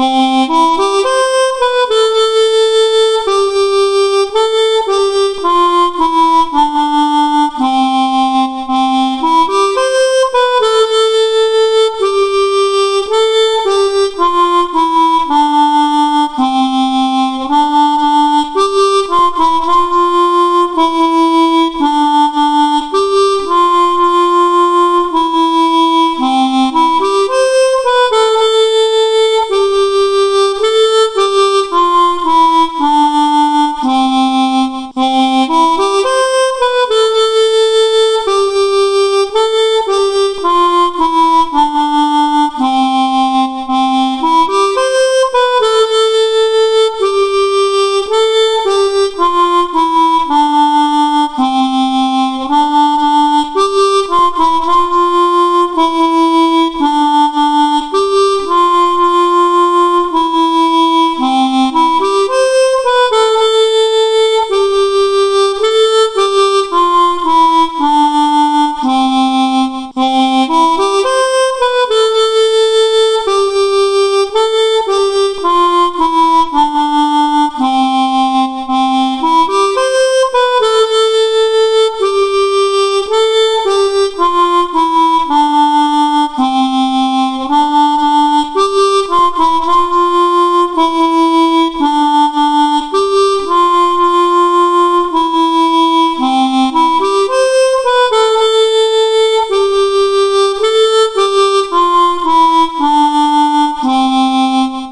Música